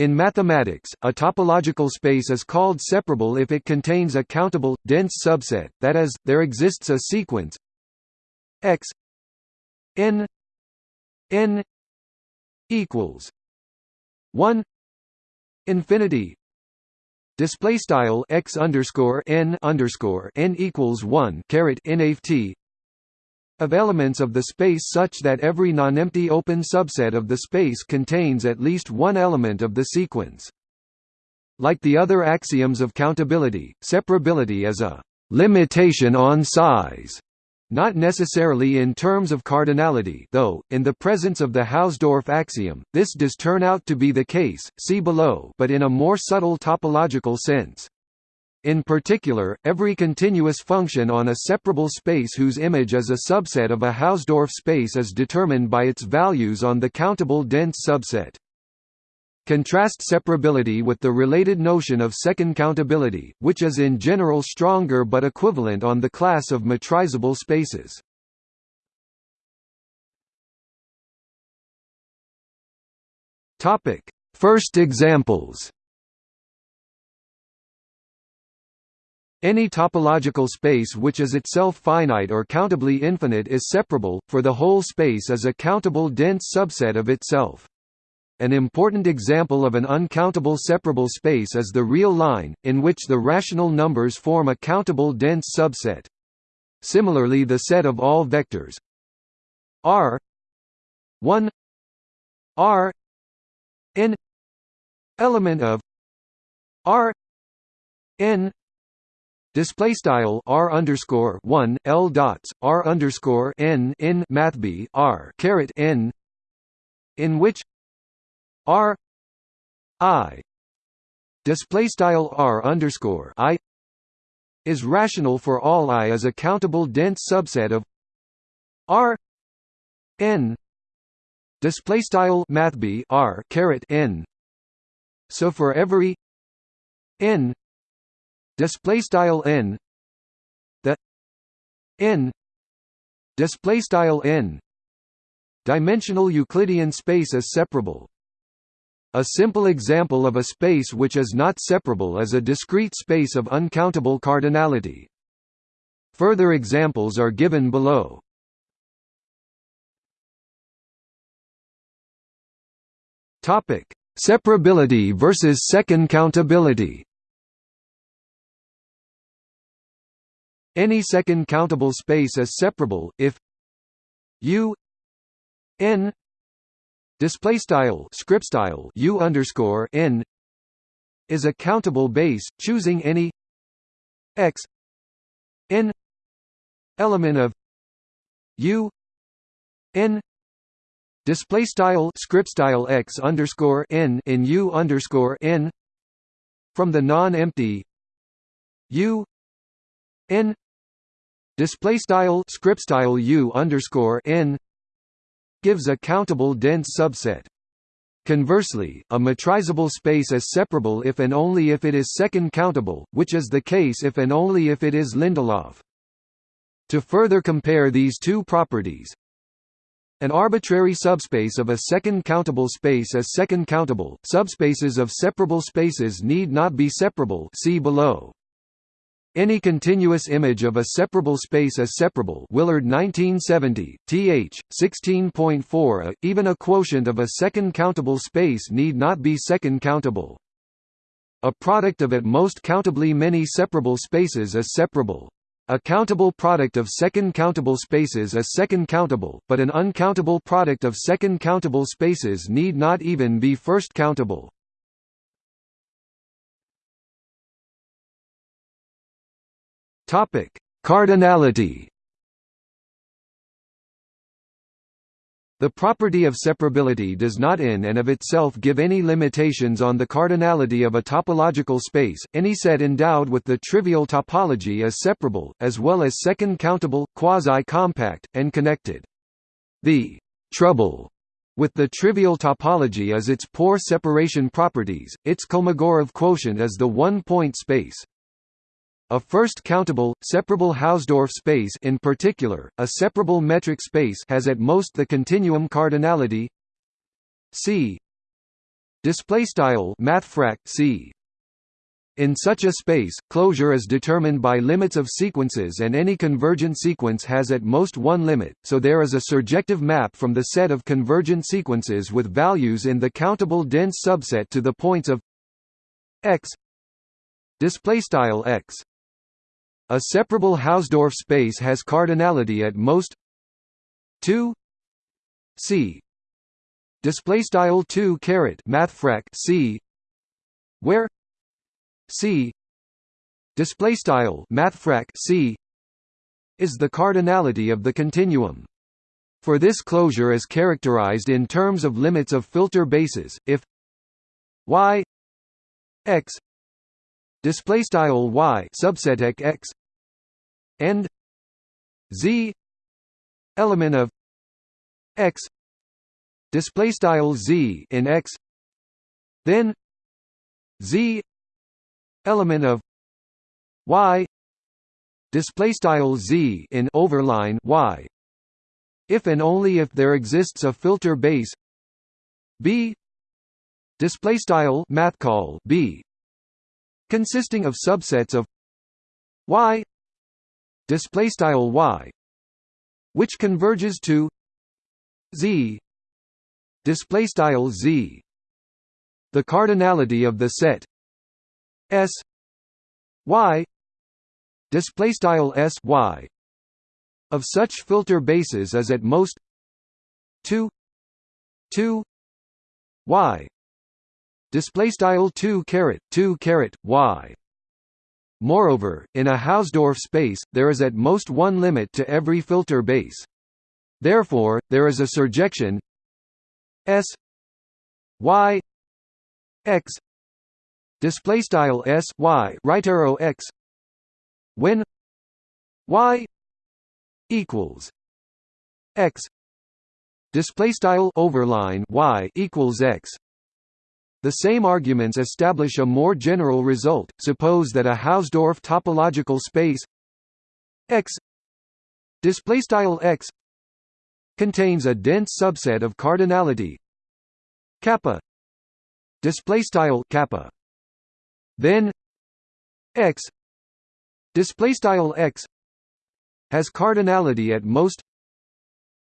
In mathematics, a topological space is called separable if it contains a countable, dense subset, that is, there exists a sequence x n n equals 1 infinity display style x underscore n underscore n equals 1 caret nft of elements of the space such that every nonempty open subset of the space contains at least one element of the sequence. Like the other axioms of countability, separability is a limitation on size, not necessarily in terms of cardinality though, in the presence of the Hausdorff axiom, this does turn out to be the case, see below but in a more subtle topological sense. In particular, every continuous function on a separable space whose image is a subset of a Hausdorff space is determined by its values on the countable dense subset. Contrast separability with the related notion of second countability, which is in general stronger but equivalent on the class of metrizable spaces. First examples Any topological space which is itself finite or countably infinite is separable, for the whole space is a countable dense subset of itself. An important example of an uncountable separable space is the real line, in which the rational numbers form a countable dense subset. Similarly the set of all vectors r 1 r n element of r n Display style r underscore one l dots r underscore n in math b r caret n, in which r i display style r underscore i is rational for all i as a countable dense subset of r n display style math b r caret n. So for every n display style n the n display style n dimensional euclidean space is separable. A simple example of a space which is not separable is a discrete space of uncountable cardinality. Further examples are given below. Topic. Separability versus second countability Any second countable space is separable if U n display style script style U underscore n is a countable base, choosing any x n element of U n display style script style x underscore n in U underscore n from the non-empty U n display style script style u underscore n gives a countable dense subset. Conversely, a metrizable space is separable if and only if it is second countable, which is the case if and only if it is Lindelof. To further compare these two properties, an arbitrary subspace of a second countable space is second countable. Subspaces of separable spaces need not be separable. See below. Any continuous image of a separable space is separable Willard 1970, th. 16.4 uh, even a quotient of a second countable space need not be second countable. A product of at most countably many separable spaces is separable. A countable product of second countable spaces is second countable, but an uncountable product of second countable spaces need not even be first countable. Topic: Cardinality. The property of separability does not in and of itself give any limitations on the cardinality of a topological space. Any set endowed with the trivial topology is separable, as well as second countable, quasi-compact, and connected. The trouble with the trivial topology is its poor separation properties. Its Kolmogorov quotient is the one-point space. A first countable, separable Hausdorff space in particular, a separable metric space has at most the continuum cardinality C. Display style mathfrak c. In such a space, closure is determined by limits of sequences and any convergent sequence has at most one limit, so there is a surjective map from the set of convergent sequences with values in the countable dense subset to the points of x. Display style x. A separable Hausdorff space has cardinality at most. 2 c. Display style 2 caret mathfrak c. Where? C. Display style mathfrak c is the cardinality of the continuum. For this closure is characterized in terms of limits of filter bases if y x display style y subset x and z element of x display style z in x then z element of y display style z in overline y. If and only if there exists a filter base b display style math call b consisting of subsets of y display style y which converges to z display style z the cardinality of the set S Y display style S Y of such filter bases is at most 2 2 Y display style 2 caret 2 caret Y Moreover, in a Hausdorff space, there is at most one limit to every filter base. Therefore, there is a surjection S Y X display style s y right arrow x when y equals x display style overline y equals x the same arguments establish a more general result. Suppose that a hausdorff topological space x x contains a dense subset of cardinality kappa kappa. Then x x has cardinality at most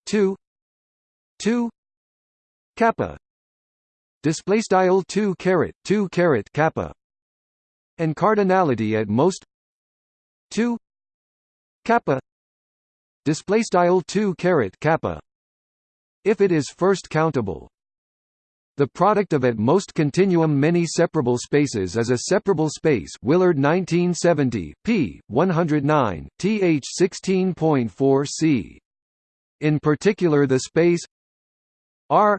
2 2 kappa display style 2 caret 2 caret kappa and cardinality at most 2 kappa display style 2 caret kappa if it is first countable the product of at most continuum many separable spaces is a separable space Willard 1970, p. 109, th 16.4 c. In particular the space R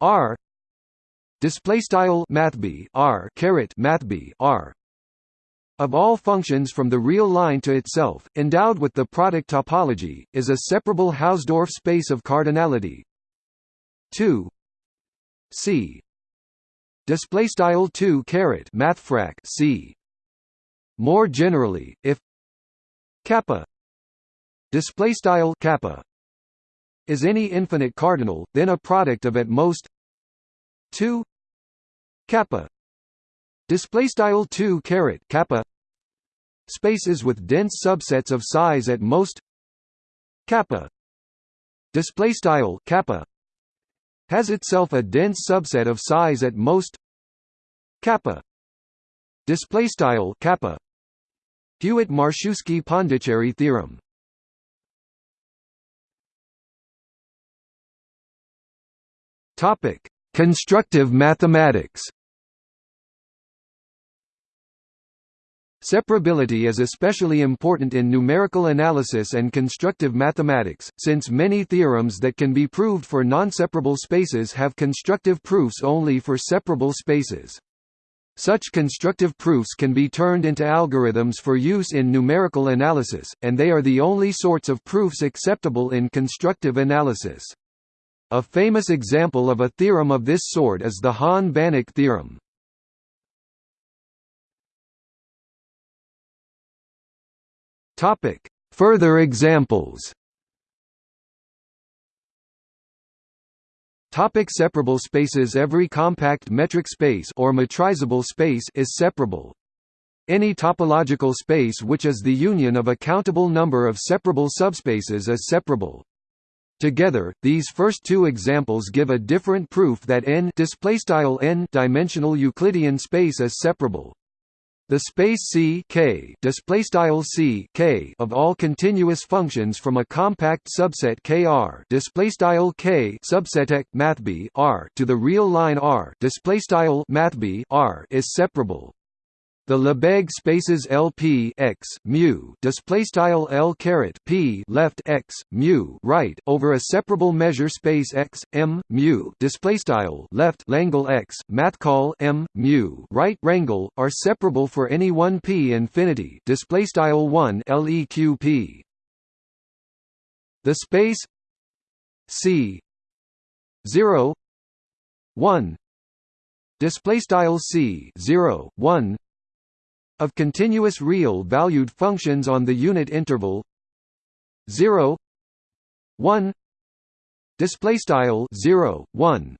R display style mathb R caret mathb R. Of all functions from the real line to itself, endowed with the product topology, is a separable Hausdorff space of cardinality. 2 C. Display style 2 caret mathfrak C. More generally if kappa display style kappa is any infinite cardinal then a product of at most 2 kappa. Display style 2 caret kappa. Spaces with dense subsets of size at most kappa. Display style kappa. Has itself a dense subset of size at most kappa. Display style kappa. Hewitt-Marczewski-Pondiczery theorem. Topic constructive mathematics Separability is especially important in numerical analysis and constructive mathematics, since many theorems that can be proved for non-separable spaces have constructive proofs only for separable spaces. Such constructive proofs can be turned into algorithms for use in numerical analysis, and they are the only sorts of proofs acceptable in constructive analysis. A famous example of a theorem of this sort is the Hahn-Banach theorem. Topic: Further examples. Topic separable spaces Every compact metric space or metrizable space is separable. Any topological space which is the union of a countable number of separable subspaces is separable. Together, these first two examples give a different proof that n dimensional Euclidean space is separable. The space C K C K of all continuous functions from a compact subset KR K subset mathb R to the real line R R is separable. The Lebesgue spaces LP x mu display style L caret P left x mu right over a separable measure space x m mu display style left Langle x math call m mu right rangle are separable for any one p infinity display style 1 leq p. The space C 0 1 display style C 0 1 of continuous real-valued functions on the unit interval 0 1 display style 0 1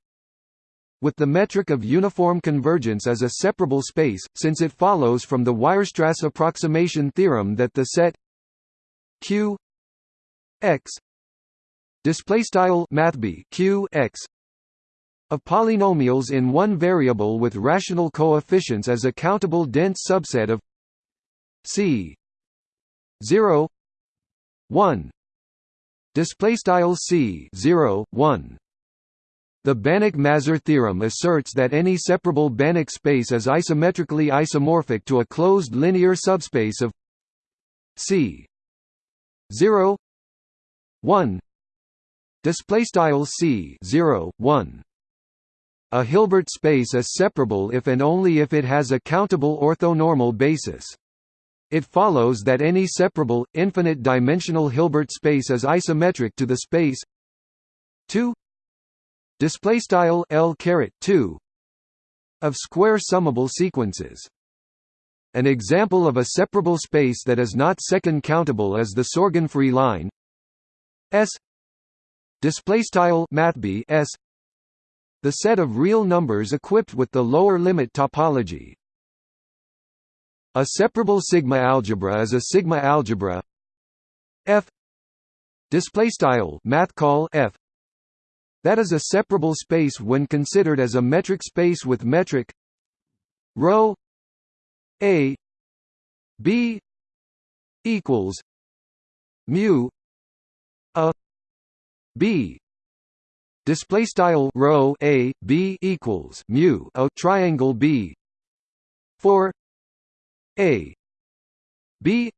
with the metric of uniform convergence as a separable space since it follows from the Weierstrass approximation theorem that the set q x display style mathb q x of polynomials in one variable with rational coefficients as a countable dense subset of C 0 1 display style C 0 1 the Banach–Mazur theorem asserts that any separable Banach space is isometrically isomorphic to a closed linear subspace of C 0 1 display style C 0 1 a Hilbert space is separable if and only if it has a countable orthonormal basis. It follows that any separable, infinite-dimensional Hilbert space is isometric to the space 2 display style L 2 of square summable sequences. An example of a separable space that is not second countable is the Sorgenfrey line S display style mathb S the set of real numbers equipped with the lower limit topology. A separable sigma algebra is a sigma algebra F display style math call F that is a separable space when considered as a metric space with metric rho a b equals mu a b display style rho a b equals mu a triangle b. For a b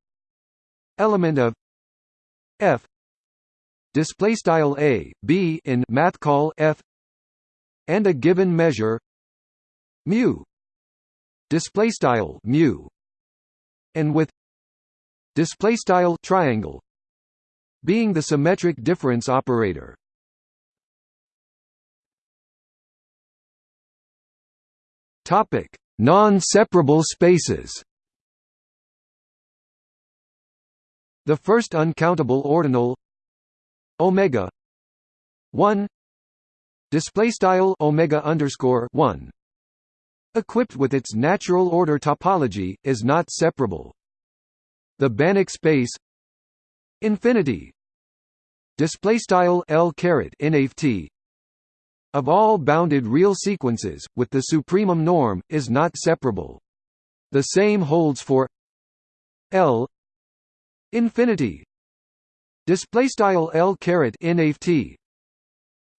element of f. Display style a b in math call f. And a given measure mu. Display style mu. And with display style triangle being the symmetric difference operator Topic: Non-separable spaces. The first uncountable ordinal omega 1 display style omega underscore 1 equipped with its natural order topology is not separable the banach space infinity display style l caret nft of all bounded real sequences, with the supremum norm, is not separable. The same holds for L infinity display style L caret nft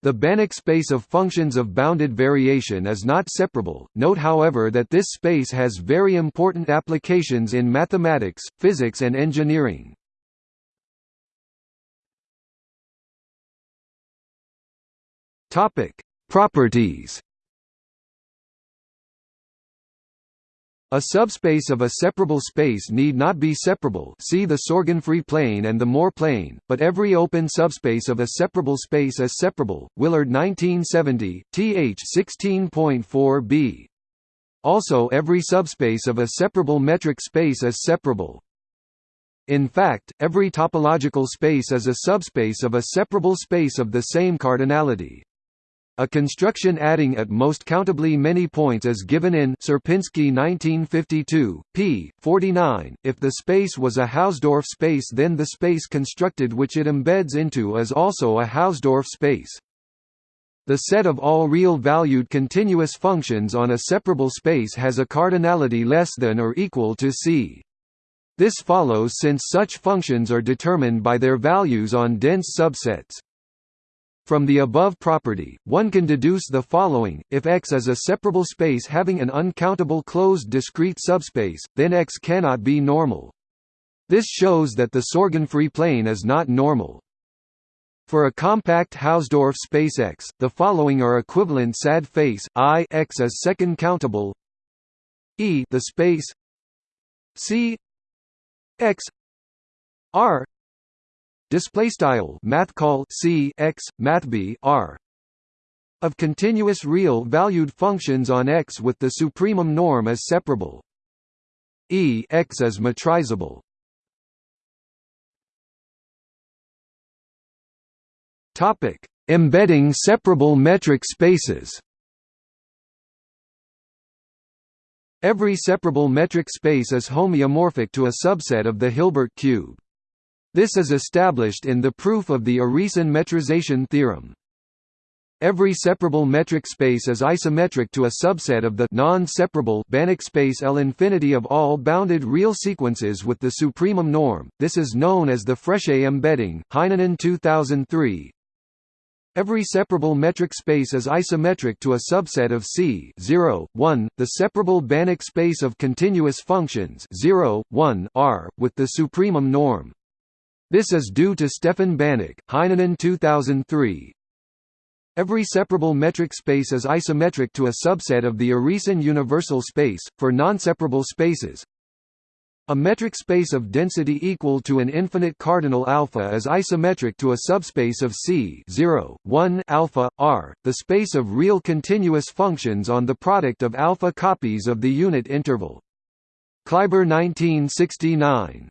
the Banach space of functions of bounded variation is not separable. Note however that this space has very important applications in mathematics, physics and engineering. Topic: Properties. A subspace of a separable space need not be separable see the Sorgenfrey plane and the Moore plane, but every open subspace of a separable space is separable. Willard 1970, th 16.4b. Also every subspace of a separable metric space is separable. In fact, every topological space is a subspace of a separable space of the same cardinality. A construction adding at most countably many points is given in Sierpinski 1952, p. 49. If the space was a Hausdorff space then the space constructed which it embeds into is also a Hausdorff space. The set of all real-valued continuous functions on a separable space has a cardinality less than or equal to C. This follows since such functions are determined by their values on dense subsets. From the above property, one can deduce the following, if X is a separable space having an uncountable closed discrete subspace, then X cannot be normal. This shows that the Sorgenfrey plane is not normal. For a compact Hausdorff space X, the following are equivalent sad face I X is second countable E the space C X R display style math call c x math b r. Of continuous real valued functions on x with the supremum norm as separable. E x is metrizable topic. Embedding separable metric spaces. Every separable metric space is homeomorphic to a subset of the Hilbert cube. This is established in the proof of the Urysohn metrization theorem. Every separable metric space is isometric to a subset of the non-separable Banach space L infinity of all bounded real sequences with the supremum norm. This is known as the Frechet embedding. Heinonen 2003. Every separable metric space is isometric to a subset of C 0, 1, the separable Banach space of continuous functions 0, 1, R, with the supremum norm. This is due to Stefan Banach, Heinonen 2003. Every separable metric space is isometric to a subset of the Urysohn universal space, for non-separable spaces. A metric space of density equal to an infinite cardinal alpha is isometric to a subspace of C 0, 1 alpha, R, the space of real continuous functions on the product of alpha copies of the unit interval. Kleiber 1969